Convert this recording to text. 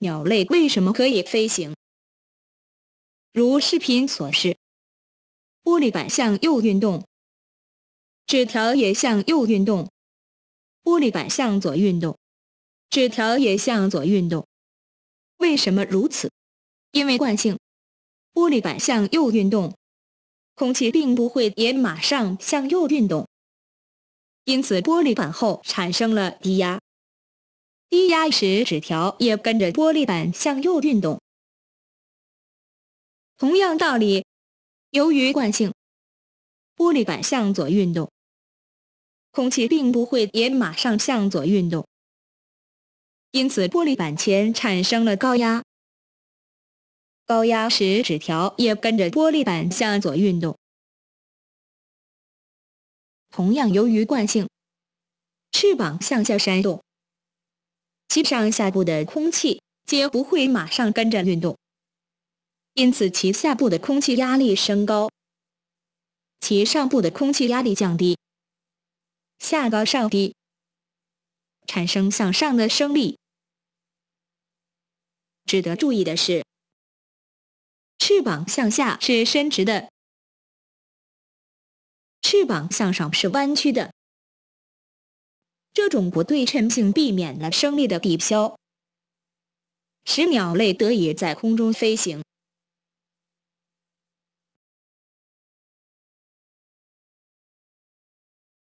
鸟类为什么可以飞行？如视频所示，玻璃板向右运动，纸条也向右运动；玻璃板向左运动，纸条也向左运动。为什么如此？因为惯性，玻璃板向右运动，空气并不会也马上向右运动，因此玻璃板后产生了低压。低压时纸条也跟着玻璃板向右运动。同样道理，由于惯性，玻璃板向左运动，空气并不会也马上向左运动，因此玻璃板前产生了高压。高压时纸条也跟着玻璃板向左运动。同样，由于惯性，翅膀向下扇动。其上下部的空气皆不会马上跟着运动，因此其下部的空气压力升高，其上部的空气压力降低，下高上低，产生向上的升力。值得注意的是，翅膀向下是伸直的，翅膀向上是弯曲的。这种不对称性避免了升力的抵消，使鸟类得以在空中飞行。